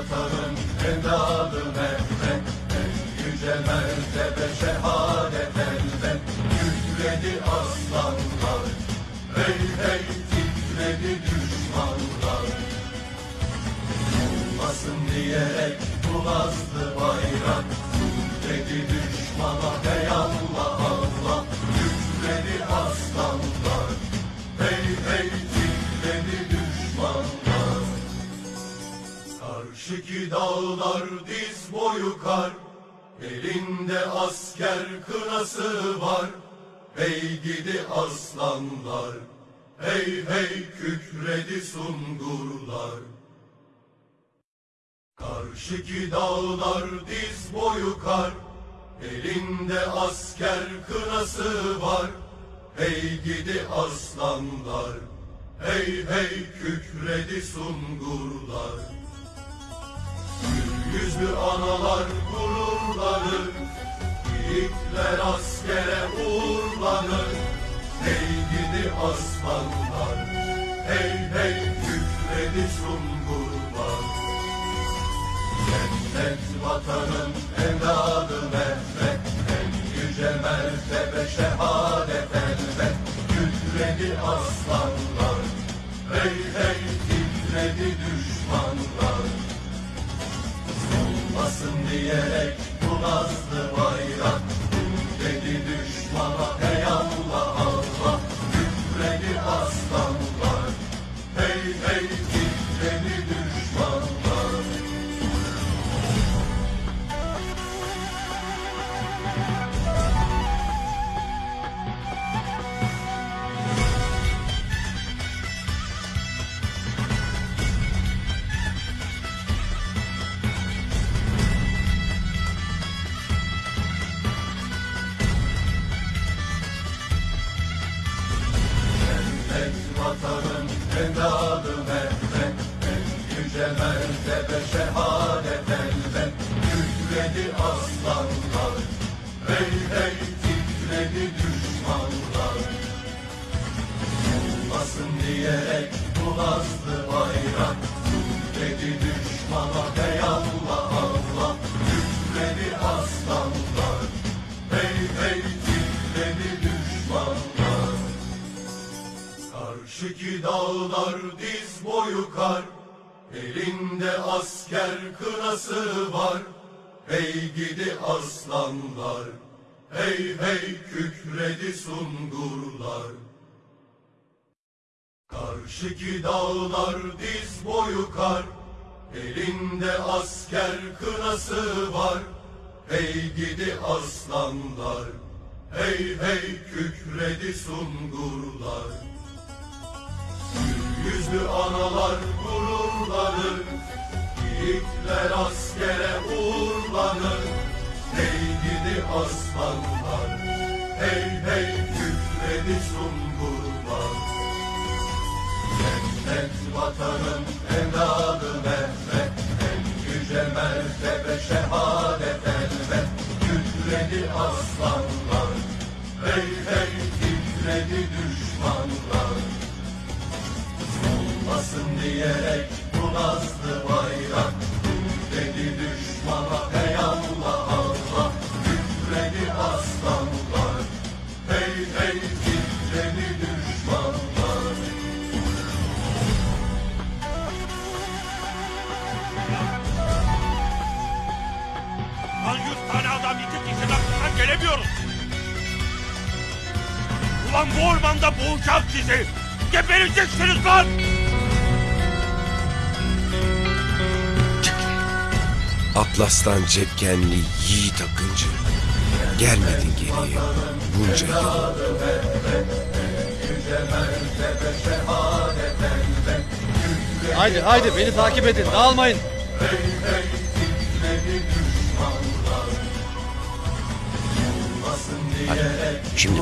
vatanın evladı Mehmet En yüce mertebe şehadet elbet Kükredi aslanlar Hey hey titredi düşmanlar. Olmasın diyerek bu bayrak Kükredi düşmana hey Karşıki dağlar diz boyu kar Elinde asker kınası var. Hey gidi aslanlar Hey hey kükredi sungurlar. Karşıki dağlar diz boyu kar Elinde asker kınası var. Hey gidi aslanlar Hey hey kükredi sungurlar yüzlü analar gururlanır Yiğitler askere uğurlanır. Hey gidi aslanlar Hey hey kükredi sungurlar Cennet vatanın evladı Mehmet En yüce mertebe şehadet düşmana hey düşmanlar. Olmasın diyerek bu bayrak. Kükredi düşmana hey Allah Allah. Kükredi aslanlar. Hey hey titredi düşmanlar. Karşıki dağlar diz boyu kar. Elinde asker kınası var. Hey gidi aslanlar Hey hey kükredi sungurlar. Karşıki dağlar diz boyu kar. Elinde asker kınası var. Hey gidi aslanlar. Hey hey kükredi sungurlar. Gül yüzlü analar gururlanır. Yiğitler askere uğurlanır aslanlar. Hey hey kükredi sungurlar. Cennet vatanın evladı Mehmet En yüce mertebe şehadet elbet. Kükredi aslanlar. Hey hey titredi düşmanlar. Olmasın diyerek bu nazlı bayrak gelemiyoruz. Ulan bu ormanda boğacağım sizi. Gebereceksiniz lan. Atlas'tan cepkenli yiğit akıncı. Gelmedin geriye bunca yıl. Haydi haydi beni takip edin dağılmayın. Şimdi